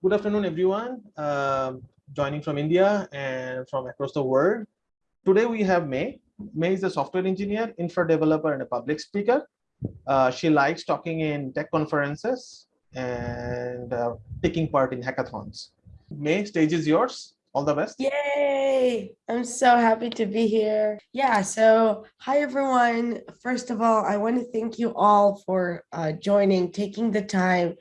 Good afternoon, everyone. Um, joining from India and from across the world. Today we have May. May is a software engineer, infra developer, and a public speaker. Uh, she likes talking in tech conferences and uh, taking part in hackathons. May, stage is yours. All the best. Yay! I'm so happy to be here. Yeah, so hi everyone. First of all, I want to thank you all for uh, joining, taking the time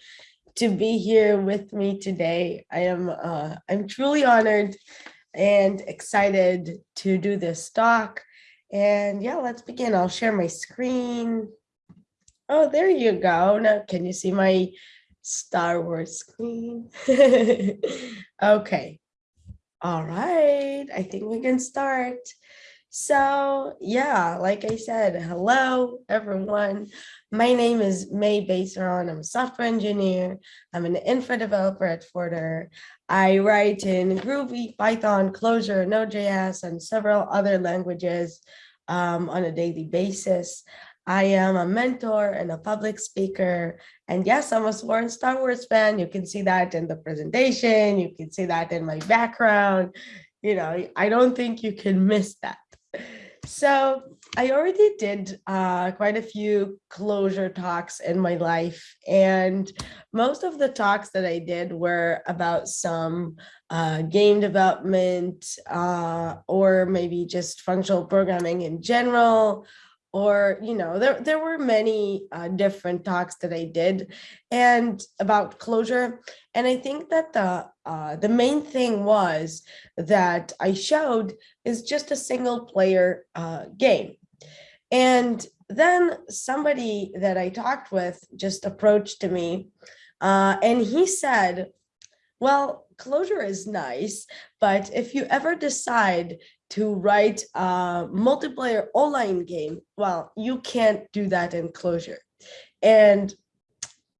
to be here with me today. I am uh, I'm truly honored and excited to do this talk. And yeah, let's begin. I'll share my screen. Oh, there you go. Now, can you see my Star Wars screen? okay. All right. I think we can start. So yeah, like I said, hello, everyone. My name is May Beisaron. I'm a software engineer. I'm an infra developer at Forter. I write in Groovy, Python, Clojure, Node.js, and several other languages um, on a daily basis. I am a mentor and a public speaker. And yes, I'm a sworn Star Wars fan. You can see that in the presentation. You can see that in my background. You know, I don't think you can miss that. So I already did uh, quite a few Clojure talks in my life. And most of the talks that I did were about some uh, game development uh, or maybe just functional programming in general or you know there there were many uh, different talks that I did and about Clojure. And I think that the uh, the main thing was that I showed is just a single player uh, game. And then somebody that I talked with just approached to me uh, and he said well Clojure is nice but if you ever decide to write a multiplayer online game, well, you can't do that in Clojure. And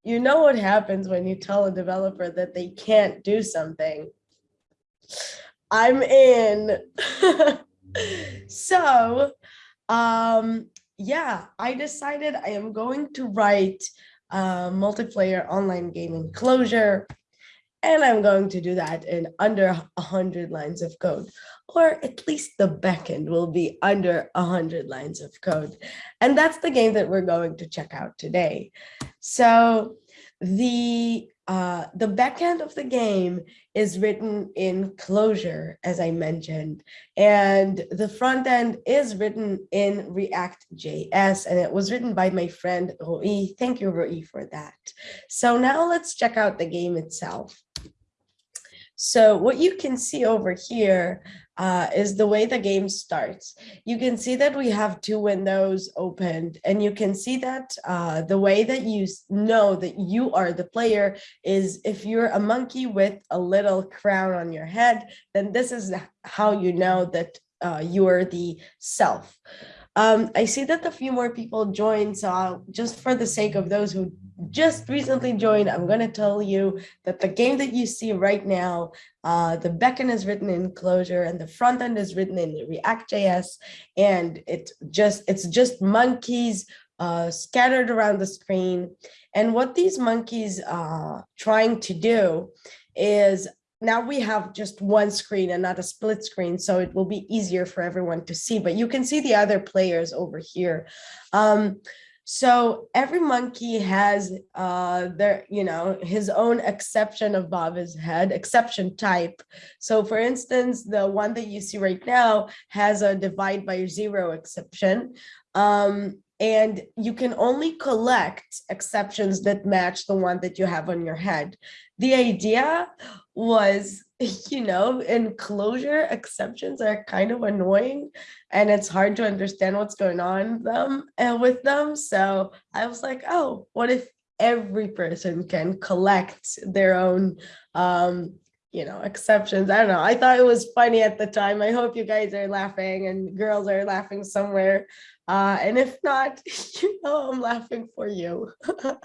you know what happens when you tell a developer that they can't do something. I'm in. so, um, yeah, I decided I am going to write a multiplayer online game in Clojure. And I'm going to do that in under 100 lines of code, or at least the backend will be under 100 lines of code. And that's the game that we're going to check out today. So the uh, the backend of the game is written in Clojure, as I mentioned, and the front end is written in React.js, and it was written by my friend Rui. Thank you, Rui, for that. So now let's check out the game itself. So what you can see over here uh, is the way the game starts. You can see that we have two windows opened and you can see that uh, the way that you know that you are the player is if you're a monkey with a little crown on your head, then this is how you know that uh, you are the self. Um, I see that a few more people joined, so I'll, just for the sake of those who just recently joined, I'm going to tell you that the game that you see right now, uh, the backend is written in Clojure and the front end is written in React.js, and it just it's just monkeys uh, scattered around the screen. And what these monkeys are trying to do is now we have just one screen and not a split screen, so it will be easier for everyone to see, but you can see the other players over here. Um, so every monkey has uh, their, you know, his own exception above his head, exception type. So for instance, the one that you see right now has a divide by zero exception. Um, and you can only collect exceptions that match the one that you have on your head. The idea was, you know, in Clojure, exceptions are kind of annoying and it's hard to understand what's going on them and uh, with them. So I was like, oh, what if every person can collect their own um, you know, exceptions. I don't know. I thought it was funny at the time. I hope you guys are laughing and girls are laughing somewhere. Uh, and if not, you know, I'm laughing for you.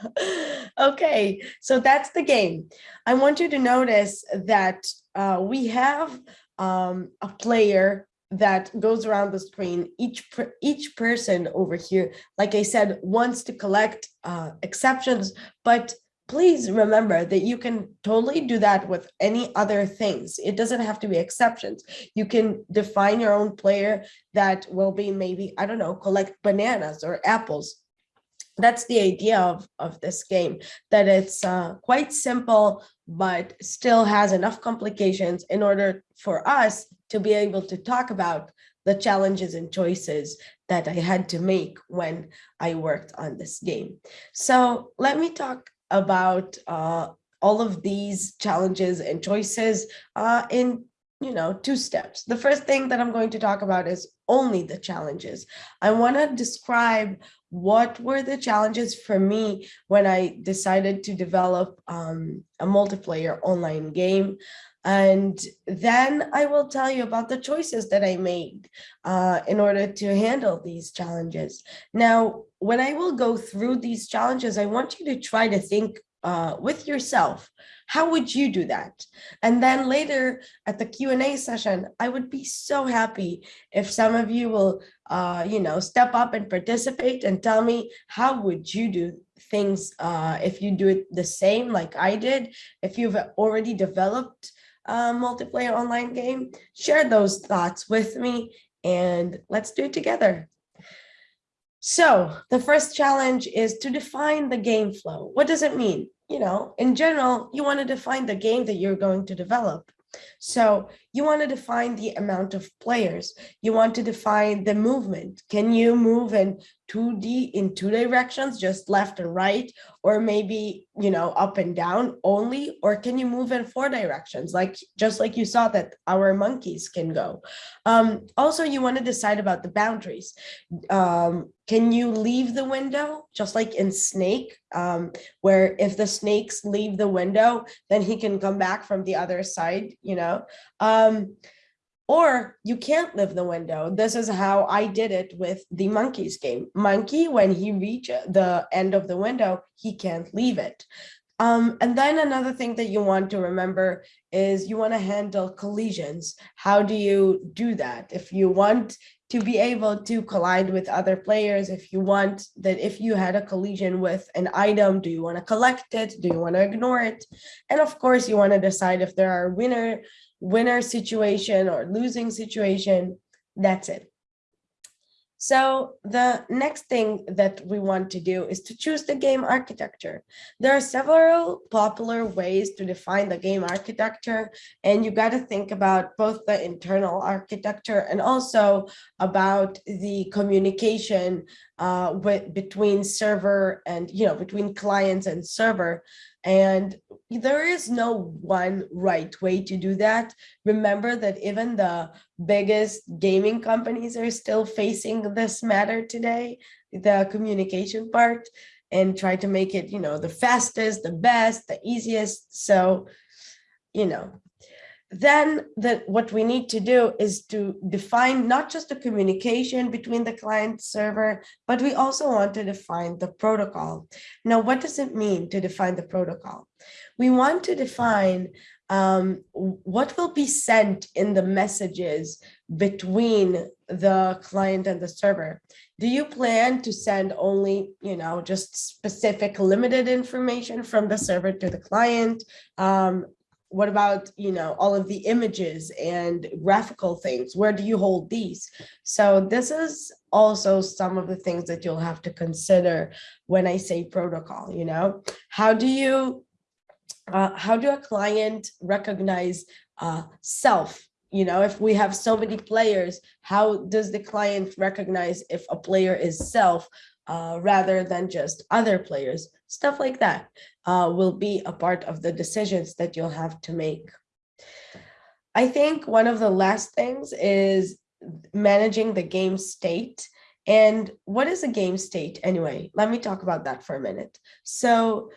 okay, so that's the game. I want you to notice that uh, we have um, a player that goes around the screen. Each per, each person over here, like I said, wants to collect uh, exceptions, but please remember that you can totally do that with any other things. It doesn't have to be exceptions. You can define your own player that will be maybe, I don't know, collect bananas or apples. That's the idea of, of this game, that it's uh, quite simple, but still has enough complications in order for us to be able to talk about the challenges and choices that I had to make when I worked on this game. So let me talk about uh, all of these challenges and choices uh, in you know two steps. The first thing that I'm going to talk about is only the challenges. I want to describe what were the challenges for me when I decided to develop um, a multiplayer online game. And then I will tell you about the choices that I made uh, in order to handle these challenges. Now, when I will go through these challenges, I want you to try to think uh, with yourself, how would you do that? And then later at the Q&A session, I would be so happy if some of you will, uh, you know, step up and participate and tell me how would you do things uh, if you do it the same like I did, if you've already developed a multiplayer online game, share those thoughts with me and let's do it together. So the first challenge is to define the game flow. What does it mean? You know, in general, you want to define the game that you're going to develop. So you want to define the amount of players. You want to define the movement. Can you move in 2D in two directions, just left and right, or maybe, you know, up and down only, or can you move in four directions, like just like you saw that our monkeys can go. Um, also, you want to decide about the boundaries. Um, can you leave the window, just like in Snake, um, where if the snakes leave the window, then he can come back from the other side, you know? Or you can't live the window. This is how I did it with the monkeys game. Monkey, when he reach the end of the window, he can't leave it. Um, and then another thing that you want to remember is you want to handle collisions. How do you do that? If you want to be able to collide with other players, if you want that if you had a collision with an item, do you want to collect it? Do you want to ignore it? And of course, you want to decide if there are winner winner situation or losing situation, that's it. So the next thing that we want to do is to choose the game architecture. There are several popular ways to define the game architecture, and you got to think about both the internal architecture and also about the communication uh, with, between server and, you know, between clients and server. And there is no one right way to do that. Remember that even the biggest gaming companies are still facing this matter today, the communication part, and try to make it, you know, the fastest, the best, the easiest. So, you know, then that what we need to do is to define not just the communication between the client server, but we also want to define the protocol. Now, what does it mean to define the protocol? We want to define um, what will be sent in the messages between the client and the server. Do you plan to send only, you know, just specific limited information from the server to the client? Um, what about, you know, all of the images and graphical things? Where do you hold these? So this is also some of the things that you'll have to consider when I say protocol, you know, how do you, uh, how do a client recognize uh, self? You know, if we have so many players, how does the client recognize if a player is self uh, rather than just other players? Stuff like that uh, will be a part of the decisions that you'll have to make. I think one of the last things is managing the game state. And what is a game state anyway? Let me talk about that for a minute. So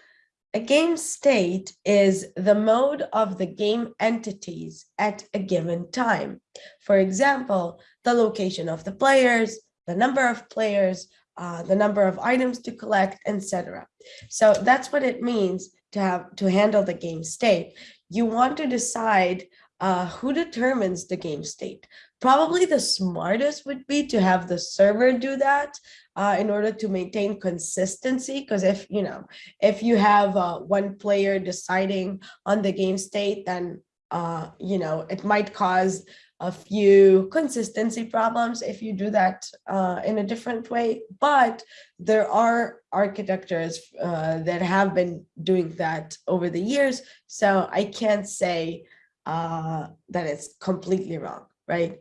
a game state is the mode of the game entities at a given time. For example, the location of the players, the number of players, uh, the number of items to collect, etc. So that's what it means to have to handle the game state. You want to decide uh, who determines the game state? Probably the smartest would be to have the server do that uh, in order to maintain consistency. Because if, you know, if you have uh, one player deciding on the game state, then, uh, you know, it might cause a few consistency problems if you do that uh, in a different way. But there are architectures uh, that have been doing that over the years. So I can't say uh, that it's completely wrong, right?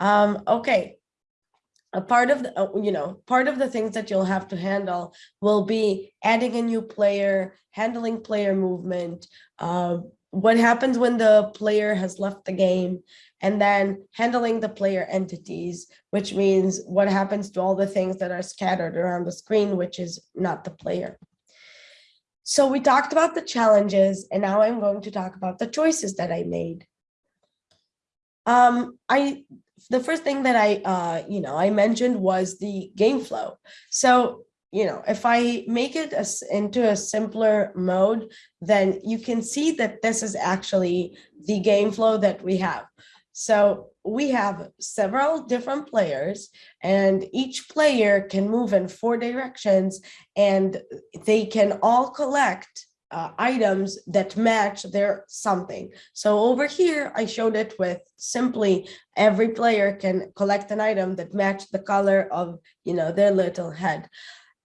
Um, okay. A part of the, uh, you know, part of the things that you'll have to handle will be adding a new player, handling player movement, uh, what happens when the player has left the game, and then handling the player entities, which means what happens to all the things that are scattered around the screen, which is not the player. So we talked about the challenges, and now I'm going to talk about the choices that I made. Um, I the first thing that I uh, you know I mentioned was the game flow. So you know if I make it as into a simpler mode, then you can see that this is actually the game flow that we have. So we have several different players and each player can move in four directions and they can all collect uh, items that match their something. So over here, I showed it with simply every player can collect an item that match the color of, you know, their little head.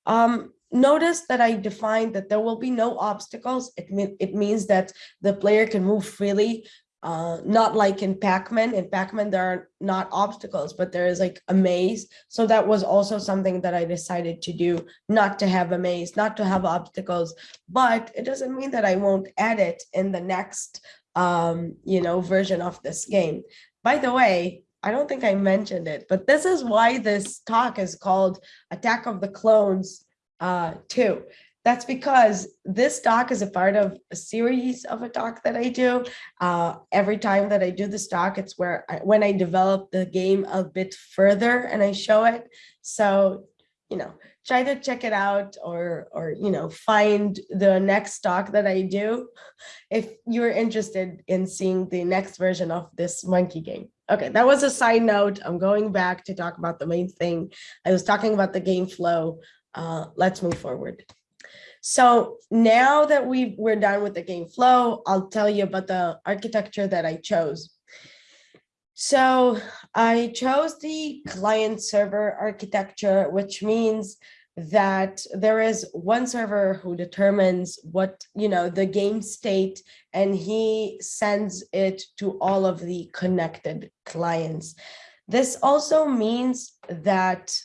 Um, notice that I defined that there will be no obstacles. It, it means that the player can move freely uh, not like in Pac-Man. In Pac-Man, there are not obstacles, but there is like a maze. So that was also something that I decided to do, not to have a maze, not to have obstacles, but it doesn't mean that I won't add it in the next, um, you know, version of this game. By the way, I don't think I mentioned it, but this is why this talk is called Attack of the Clones uh, 2 that's because this talk is a part of a series of a talk that I do. Uh, every time that I do this talk, it's where I, when I develop the game a bit further and I show it. So, you know, try to check it out or, or, you know, find the next talk that I do if you're interested in seeing the next version of this monkey game. Okay, that was a side note. I'm going back to talk about the main thing. I was talking about the game flow. Uh, let's move forward. So now that we we're done with the game flow, I'll tell you about the architecture that I chose. So I chose the client server architecture, which means that there is one server who determines what, you know, the game state, and he sends it to all of the connected clients. This also means that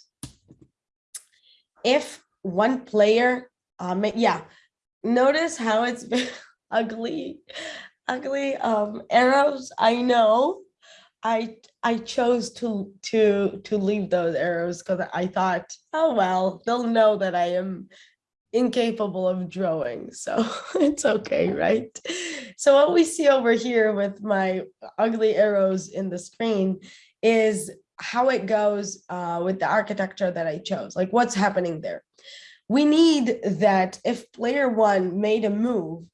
if one player um, yeah, notice how it's been ugly, ugly um, arrows. I know I I chose to to to leave those arrows because I thought, oh well, they'll know that I am incapable of drawing, so it's okay, right? So what we see over here with my ugly arrows in the screen is how it goes uh, with the architecture that I chose, like what's happening there. We need that if player one made a move,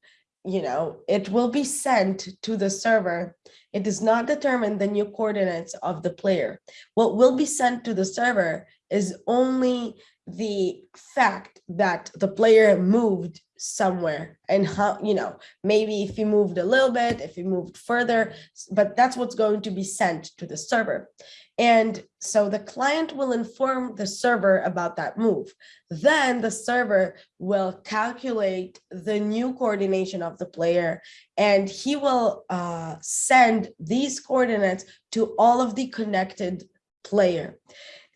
you know, it will be sent to the server. It does not determine the new coordinates of the player. What will be sent to the server is only the fact that the player moved somewhere and how you know maybe if he moved a little bit if he moved further but that's what's going to be sent to the server and so the client will inform the server about that move. Then the server will calculate the new coordination of the player and he will uh, send these coordinates to all of the connected player.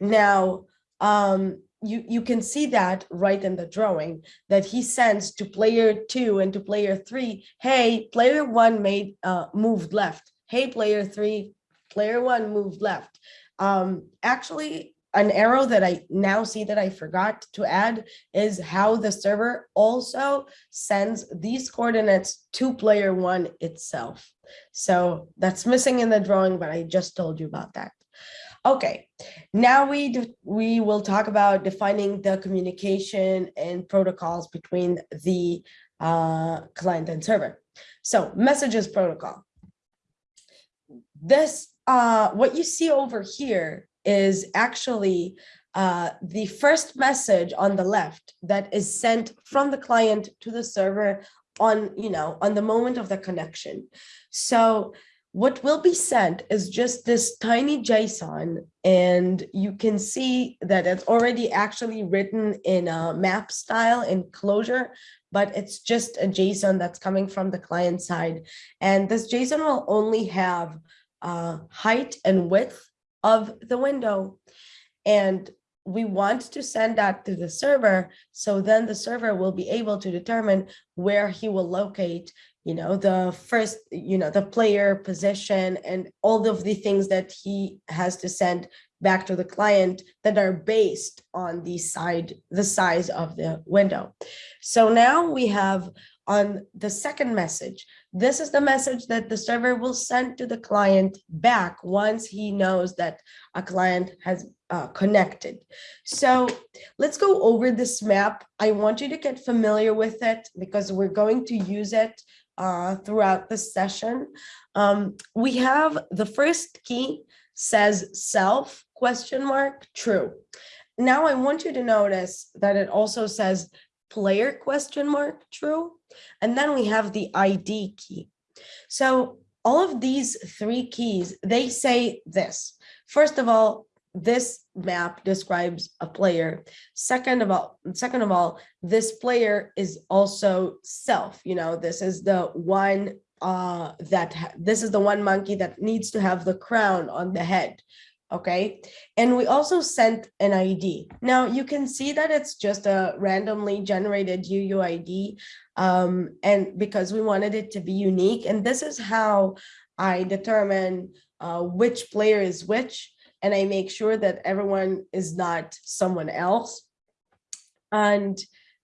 Now, um, you, you can see that right in the drawing that he sends to player two and to player three, hey, player one made uh, moved left. Hey, player three, player one moved left. Um, actually, an arrow that I now see that I forgot to add is how the server also sends these coordinates to player one itself. So that's missing in the drawing, but I just told you about that. Okay, now we we will talk about defining the communication and protocols between the uh, client and server. So messages protocol. this, uh, what you see over here is actually uh, the first message on the left that is sent from the client to the server on, you know, on the moment of the connection. So what will be sent is just this tiny JSON and you can see that it's already actually written in a map style in Clojure, but it's just a JSON that's coming from the client side. And this JSON will only have uh, height and width of the window. And we want to send that to the server. So then the server will be able to determine where he will locate, you know, the first, you know, the player position and all of the things that he has to send back to the client that are based on the side, the size of the window. So now we have on the second message, this is the message that the server will send to the client back once he knows that a client has uh, connected. So let's go over this map. I want you to get familiar with it because we're going to use it uh, throughout the session. Um, we have the first key says self question mark true. Now I want you to notice that it also says player question mark true. And then we have the ID key. So all of these three keys, they say this. First of all, this map describes a player. Second of all, second of all, this player is also self. You know, this is the one uh, that this is the one monkey that needs to have the crown on the head okay? And we also sent an ID. Now you can see that it's just a randomly generated UUID um, and because we wanted it to be unique. And this is how I determine uh, which player is which, and I make sure that everyone is not someone else. And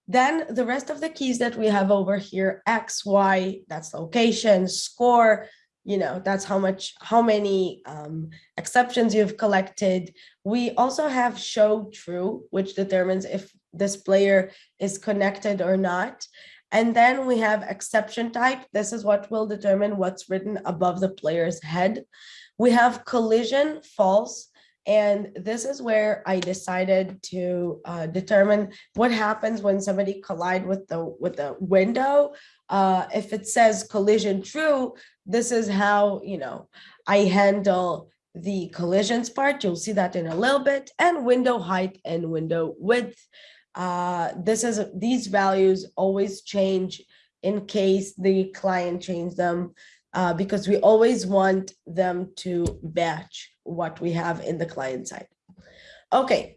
then the rest of the keys that we have over here, X, Y, that's location, score, you know, that's how much, how many um, exceptions you've collected. We also have show true, which determines if this player is connected or not. And then we have exception type. This is what will determine what's written above the player's head. We have collision false. And this is where I decided to uh, determine what happens when somebody collide with the with the window. Uh, if it says collision true, this is how, you know, I handle the collisions part. You'll see that in a little bit and window height and window width. Uh, this is these values always change in case the client change them uh, because we always want them to match what we have in the client side. Okay,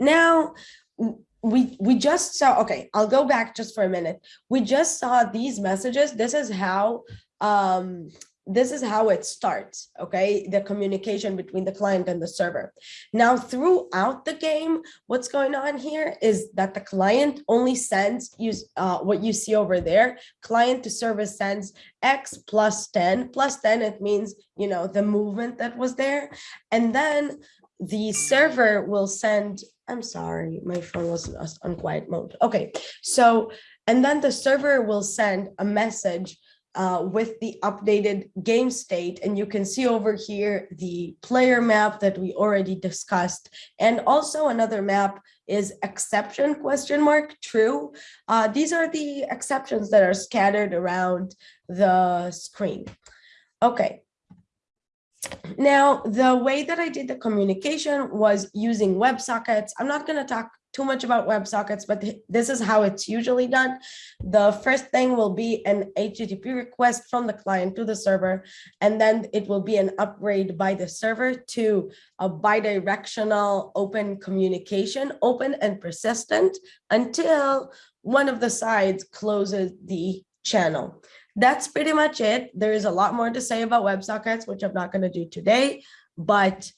now we we just saw okay i'll go back just for a minute we just saw these messages this is how um, this is how it starts, okay? The communication between the client and the server. Now, throughout the game, what's going on here is that the client only sends use uh, what you see over there. Client to server sends X plus 10. Plus 10, it means, you know, the movement that was there. And then the server will send, I'm sorry, my phone was on quiet mode. Okay, so, and then the server will send a message uh, with the updated game state. And you can see over here the player map that we already discussed. And also another map is exception question mark true. Uh, these are the exceptions that are scattered around the screen. Okay. Now, the way that I did the communication was using WebSockets. I'm not going to talk too much about WebSockets, but this is how it's usually done. The first thing will be an HTTP request from the client to the server, and then it will be an upgrade by the server to a bidirectional open communication, open and persistent until one of the sides closes the channel. That's pretty much it. There is a lot more to say about WebSockets, which I'm not going to do today, but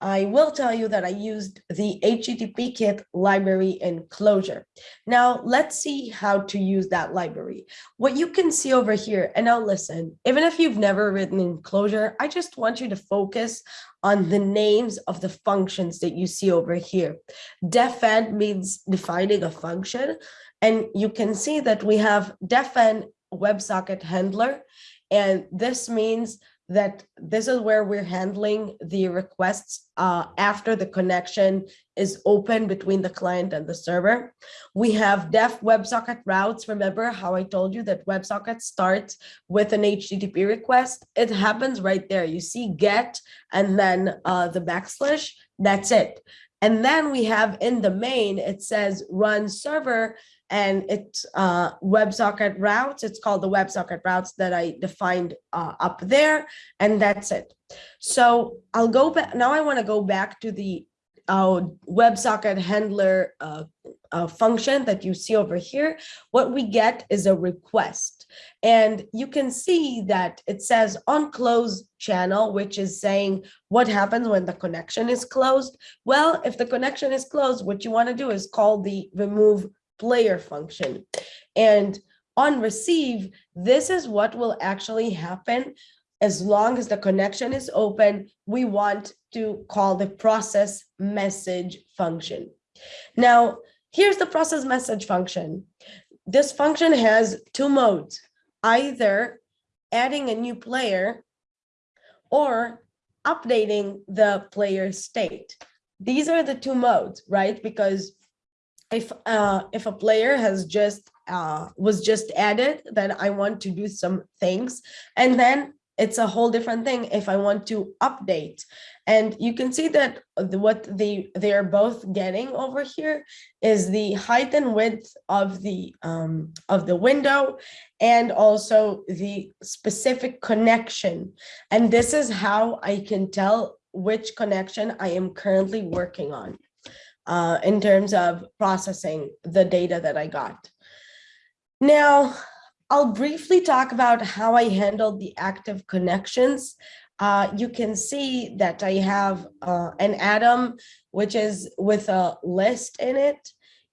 I will tell you that I used the HTTP kit library in Clojure. Now let's see how to use that library. What you can see over here, and now listen, even if you've never written in Clojure, I just want you to focus on the names of the functions that you see over here. Defn means defining a function. And you can see that we have defn WebSocket handler. And this means that this is where we're handling the requests uh, after the connection is open between the client and the server. We have def WebSocket routes. Remember how I told you that WebSocket starts with an HTTP request? It happens right there. You see get and then uh, the backslash, that's it. And then we have in the main, it says run server and it's uh, WebSocket routes. It's called the WebSocket routes that I defined uh, up there, and that's it. So I'll go back, now I wanna go back to the uh, WebSocket handler uh, uh, function that you see over here. What we get is a request. And you can see that it says on close channel, which is saying what happens when the connection is closed. Well, if the connection is closed, what you want to do is call the remove player function. And on receive, this is what will actually happen as long as the connection is open, we want to call the process message function. Now, here's the process message function. This function has two modes, either adding a new player or updating the player state. These are the two modes, right? Because if uh, if a player has just uh, was just added, then I want to do some things. And then it's a whole different thing if I want to update. And you can see that what they, they are both getting over here is the height and width of the, um, of the window and also the specific connection. And this is how I can tell which connection I am currently working on uh, in terms of processing the data that I got. Now, I'll briefly talk about how I handled the active connections. Uh, you can see that I have uh, an atom, which is with a list in it,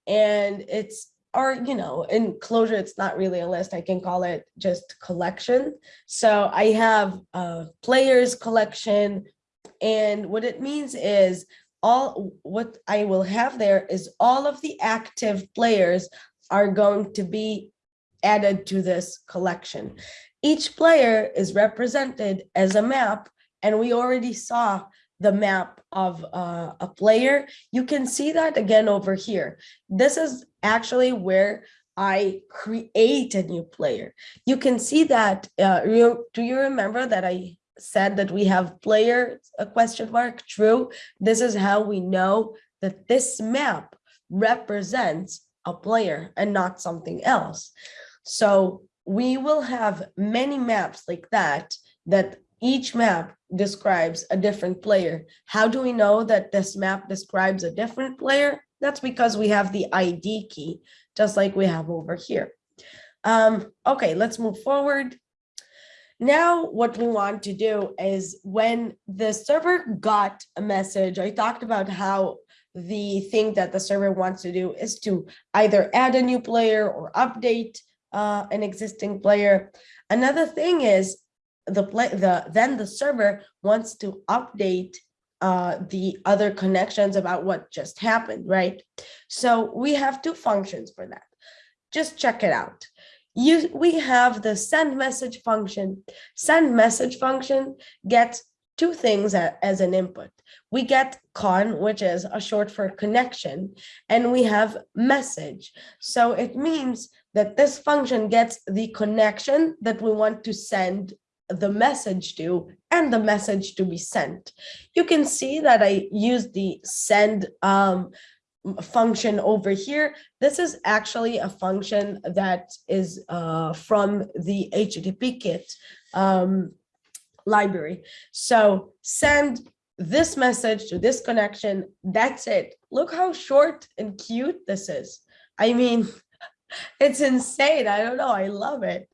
and it's or you know in Clojure it's not really a list i can call it just collection so i have a players collection and what it means is all what i will have there is all of the active players are going to be added to this collection. Each player is represented as a map, and we already saw the map of uh, a player. You can see that again over here. This is actually where I create a new player. You can see that, uh, you, do you remember that I said that we have player, a question mark, true? This is how we know that this map represents a player and not something else. So we will have many maps like that, that each map describes a different player. How do we know that this map describes a different player? That's because we have the ID key, just like we have over here. Um, okay, let's move forward. Now, what we want to do is when the server got a message, I talked about how the thing that the server wants to do is to either add a new player or update uh, an existing player. Another thing is the play the then the server wants to update uh, the other connections about what just happened, right? So we have two functions for that. Just check it out. You, we have the send message function. Send message function gets two things as an input. We get con, which is a short for connection, and we have message. So it means that this function gets the connection that we want to send the message to and the message to be sent. You can see that I use the send um, function over here. This is actually a function that is uh, from the HTTP kit um, library. So send this message to this connection. That's it. Look how short and cute this is. I mean, it's insane. I don't know. I love it.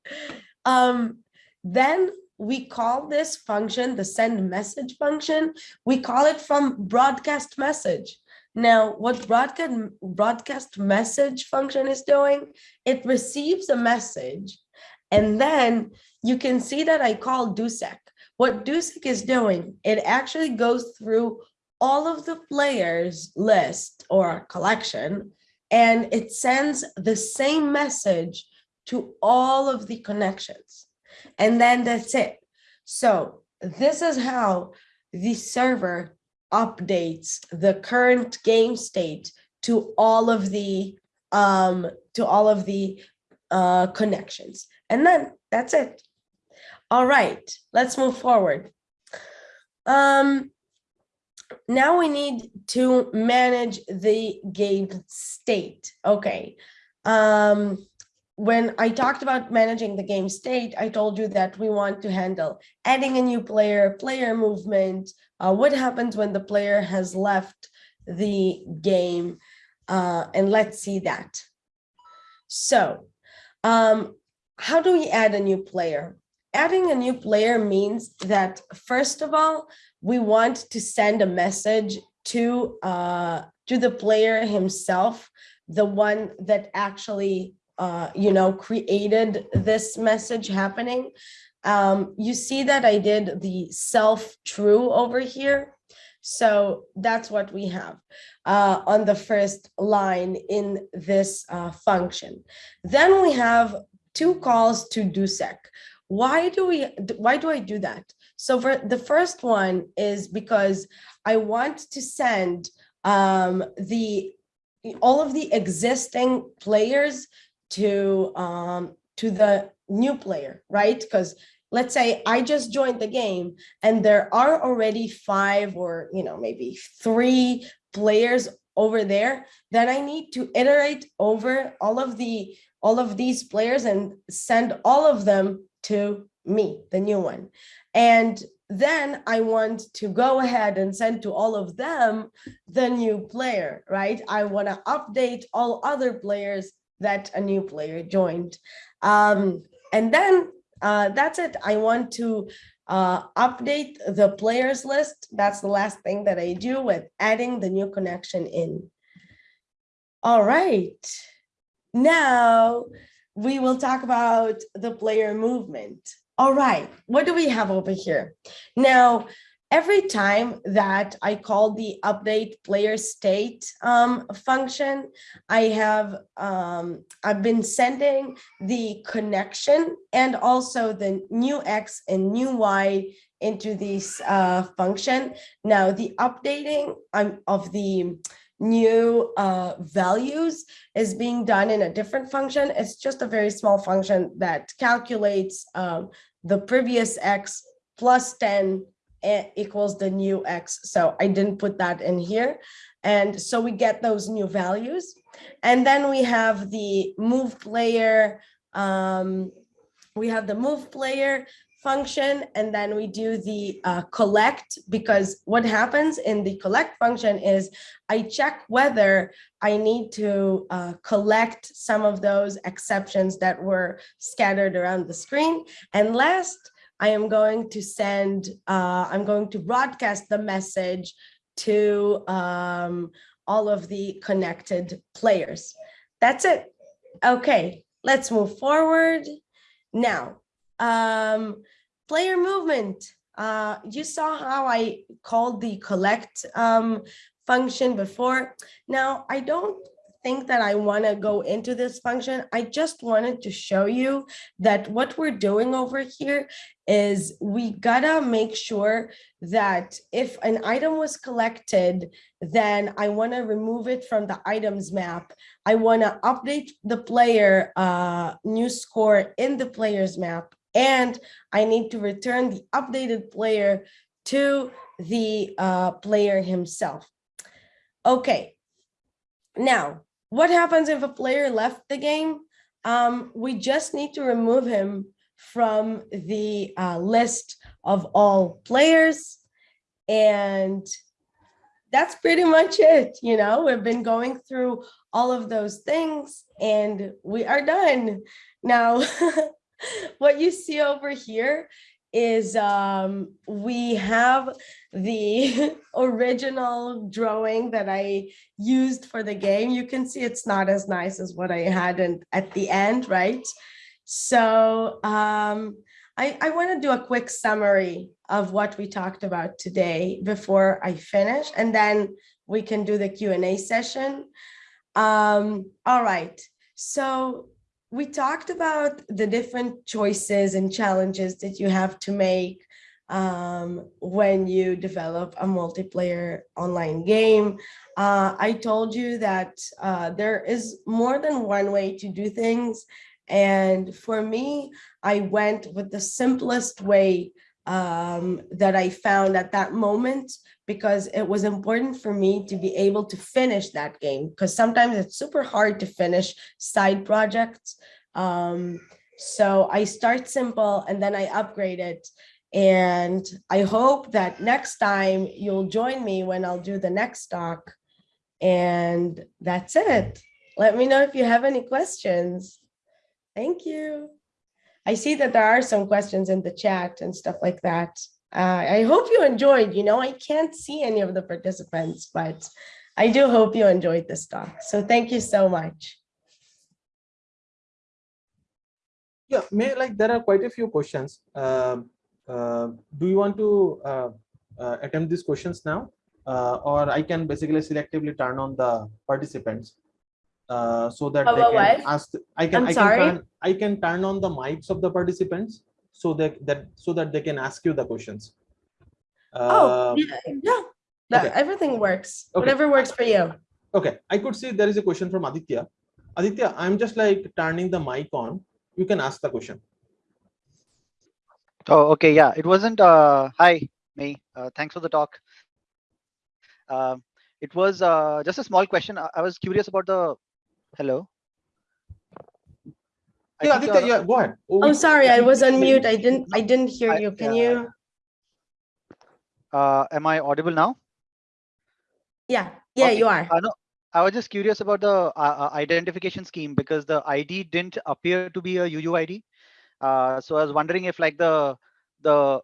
Um, then we call this function the send message function. We call it from broadcast message. Now, what broadcast broadcast message function is doing, it receives a message, and then you can see that I call doseq. What doseq is doing, it actually goes through all of the players list or collection and it sends the same message to all of the connections. And then that's it. So this is how the server updates the current game state to all of the um to all of the uh connections. And then that's it. All right let's move forward. Um now we need to manage the game state. Okay um when I talked about managing the game state, I told you that we want to handle adding a new player, player movement, uh, what happens when the player has left the game, uh, and let's see that. So um, how do we add a new player? Adding a new player means that, first of all, we want to send a message to, uh, to the player himself, the one that actually uh, you know, created this message happening. Um, you see that I did the self true over here. So that's what we have uh, on the first line in this uh, function. Then we have two calls to doseq. Why do we, why do I do that? So for the first one is because I want to send um, the all of the existing players to um, to the new player, right? Because let's say I just joined the game and there are already five or you know maybe three players over there, then I need to iterate over all of the all of these players and send all of them to me, the new one. And then I want to go ahead and send to all of them the new player, right? I want to update all other players that a new player joined. Um, and then uh, that's it. I want to uh, update the players list. That's the last thing that I do with adding the new connection in. All right. Now we will talk about the player movement. All right, what do we have over here? Now, every time that I call the update player state um, function, I have um, I've been sending the connection and also the new X and new Y into this uh, function. Now the updating um, of the new uh, values is being done in a different function. It's just a very small function that calculates um, the previous X plus 10 equals the new x. So I didn't put that in here. And so we get those new values. And then we have the move player. Um, we have the move player function, and then we do the uh, collect because what happens in the collect function is I check whether I need to uh, collect some of those exceptions that were scattered around the screen. And last, I am going to send, uh, I'm going to broadcast the message to um, all of the connected players. That's it. Okay, let's move forward. Now, um, player movement. Uh, you saw how I called the collect um, function before. Now, I don't think that I want to go into this function. I just wanted to show you that what we're doing over here is we gotta make sure that if an item was collected, then I want to remove it from the items map. I want to update the player uh, new score in the players map, and I need to return the updated player to the uh, player himself. Okay, now what happens if a player left the game? Um, we just need to remove him from the uh, list of all players. And that's pretty much it. You know, we've been going through all of those things and we are done. Now, what you see over here is um, we have the original drawing that I used for the game. You can see it's not as nice as what I had at the end, right? So um, I, I want to do a quick summary of what we talked about today before I finish, and then we can do the Q&A session. Um, all right, so we talked about the different choices and challenges that you have to make um, when you develop a multiplayer online game. Uh, I told you that uh, there is more than one way to do things. And for me, I went with the simplest way um, that I found at that moment because it was important for me to be able to finish that game because sometimes it's super hard to finish side projects. Um, so I start simple and then I upgrade it. And I hope that next time you'll join me when I'll do the next talk. And that's it. Let me know if you have any questions. Thank you. I see that there are some questions in the chat and stuff like that. Uh, I hope you enjoyed, you know, I can't see any of the participants, but I do hope you enjoyed this talk. So thank you so much. Yeah, may like there are quite a few questions. Um, uh, do you want to uh, uh, attempt these questions now? Uh, or I can basically selectively turn on the participants uh, so that Oh, they what, can what? ask. I can. I'm I can turn. I can turn on the mics of the participants so that that so that they can ask you the questions. Oh, Um, yeah, yeah, okay. everything works, Okay. whatever works for you. Okay, I could see there is a question from Aditya. Aditya, I'm just like turning the mic on. You can ask the question. Oh, okay. Yeah, it wasn't. Uh, hi, me. Uh, thanks for the talk. Um, it was uh, just a small question. I, I was curious about the. Hello. I Yeah, think Aditya, you're- yeah, go ahead. Oh, I'm sorry, I was on mute. I didn't, I didn't hear I- you. Can yeah. you? Uh, am I audible now? Yeah, yeah, Okay, you are. Uh, no, I was just curious about the uh, uh, identification scheme because the ID didn't appear to be a UUID. Uh, so I was wondering if like the the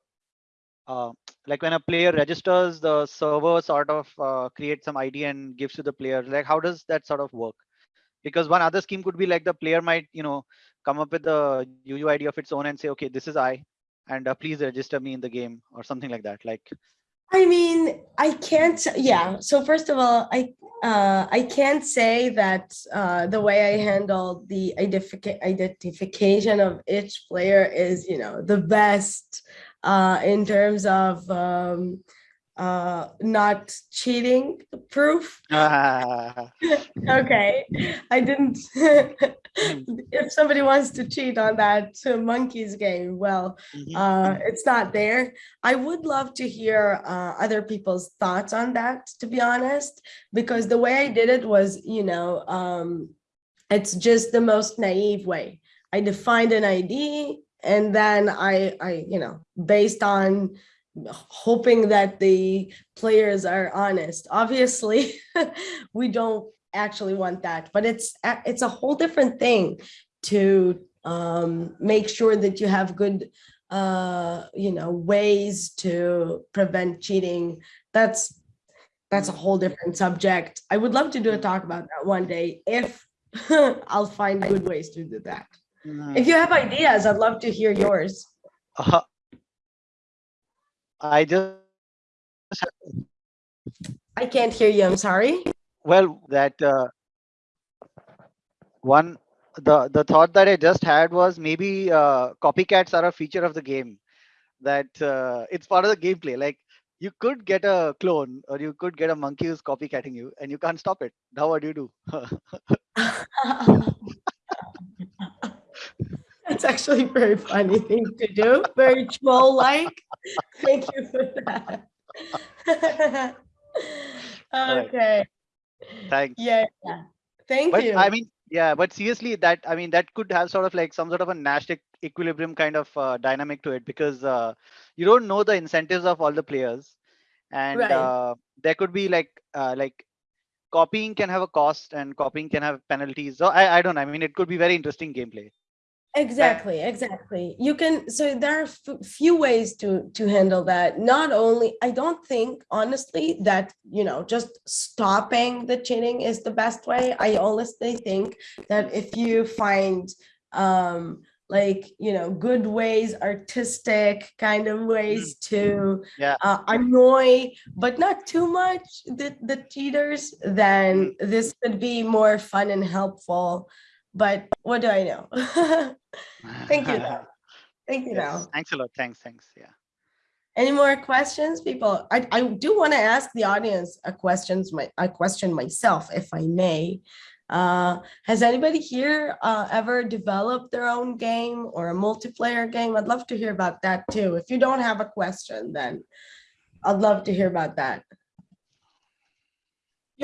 uh, like when a player registers, the server sort of uh, creates some ID and gives to the player. Like how does that sort of work? Because one other scheme could be like the player might you know come up with the UUID of its own and say, okay, this is I, and uh, please register me in the game or something like that. Like I mean, I can't, yeah. So first of all, I, uh, I can't say that, uh, the way I handle the identifica- identification of each player is, you know, the best, uh, in terms of, um, uh, not cheating proof. ah, Okay, I didn't. If somebody wants to cheat on that uh, monkeys game, well, mhm, uh, it's not there. I would love to hear uh, other people's thoughts on that, to be honest, because the way I did it was, you know, um, it's just the most naive way. I defined an ID and then I, I, you know, based on hoping that the players are honest. Obviously, we don't actually want that, but it's a- it's a whole different thing to um, make sure that you have good uh, you know, ways to prevent cheating. That's that's a whole different subject. I would love to do a talk about that one day if I'll find good ways to do that. If you have ideas, I'd love to hear yours. Uh, I just I can't hear you. I'm sorry. well that uh, one the the thought that I just had was maybe uh, copycats are a feature of the game that uh, it's part of the gameplay. Like you could get a clone or you could get a monkey who's copycatting you and you can't stop it. Now what do you do? That's actually a very funny thing to do. Very troll-like. Thank you for that. okay. Thanks. Yeah. yeah. Thank but you. I mean, yeah, but seriously, that I mean, that could have sort of like some sort of a Nash equilibrium kind of uh, dynamic to it because uh, you don't know the incentives of all the players, and Right. uh, there could be like uh, like copying can have a cost and copying can have penalties. So I I don't know. I mean, it could be very interesting gameplay. Exactly, exactly. You can, so there are f- few ways to to handle that. Not only, I don't think honestly that, you know, just stopping the cheating is the best way. I honestly think that if you find um like, you know, good ways, artistic kind of ways to Yeah. uh, annoy, but not too much the, the cheaters, then this could be more fun and helpful. But what do I know? Thank you. Thank you, Yes. though. Thanks a lot. Thanks. Thanks. Yeah. Any more questions, people? I, I do want to ask the audience a questions, my, a question myself, if I may. Uh, has anybody here uh, ever developed their own game or a multiplayer game? I'd love to hear about that too. If you don't have a question, then I'd love to hear about that.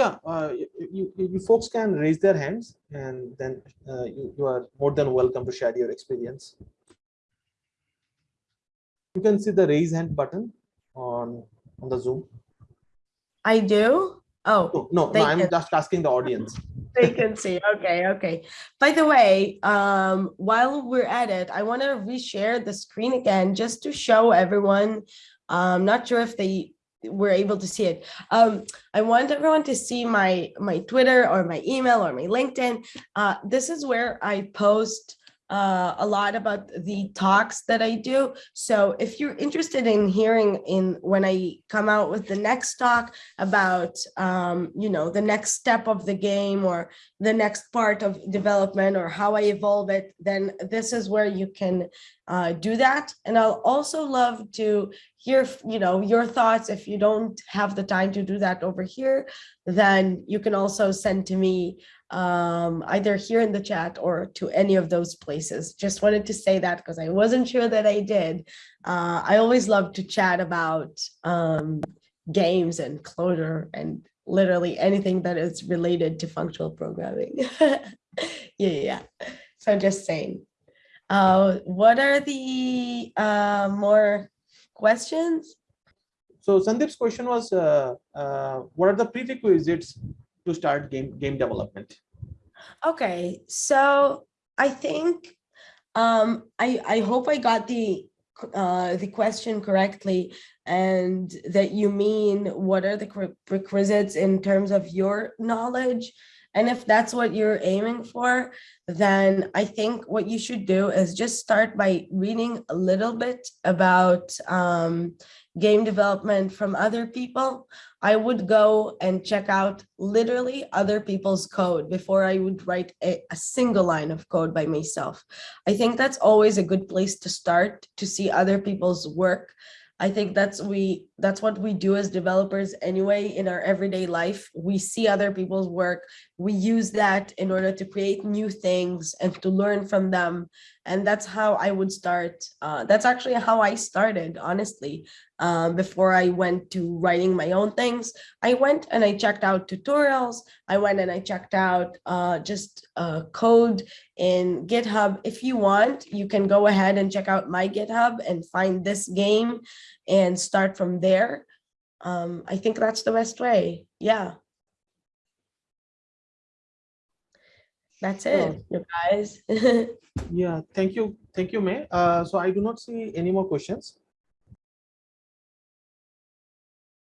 Yeah, uh, you, you, folks can raise their hands and then uh, you, you are more than welcome to share your experience. You can see the raise hand button on, on the Zoom. I do. Oh, No, no, no, I'm just asking the audience. they can see Okay, okay. By the way, um, while we're at it, I want to reshare the screen again just to show everyone. I'm not sure if they were able to see it. Um, I want everyone to see my my Twitter or my email or my LinkedIn. Uh, this is where I post uh, a lot about the talks that I do. So if you're interested in hearing in when I come out with the next talk about, um, you know, the next step of the game or the next part of development or how I evolve it, then this is where you can uh, do that. And I'll also love to hear, you know, your thoughts. If you don't have the time to do that over here, then you can also send to me um, either here in the chat or to any of those places. Just wanted to say that because I wasn't sure that I did. Uh, I always love to chat about um, games and Clojure and literally anything that is related to functional programming. yeah, yeah. So just saying. Uh, what are the uh, more questions? So Sandeep's question was, uh, uh, what are the prerequisites to start game game development? Okay, so I think um I I hope I got the uh the question correctly and that you mean what are the prerequisites in terms of your knowledge and if that's what you're aiming for then I think what you should do is just start by reading a little bit about um game development from other people I would go and check out literally other people's code before I would write a, a, single line of code by myself. I think that's always a good place to start to see other people's work. I think that's we that's what we do as developers anyway in our everyday life. We see other people's work. We use that in order to create new things and to learn from them. And that's how I would start. Uh, that's actually how I started, honestly. Um, before I went to writing my own things, I went and I checked out tutorials. I went and I checked out uh, just uh, code in GitHub. If you want, you can go ahead and check out my GitHub and find this game and start from there. Um, I think that's the best way. Yeah. That's it, you guys. Yeah, thank you. Thank you, May. Uh, so I do not see any more questions.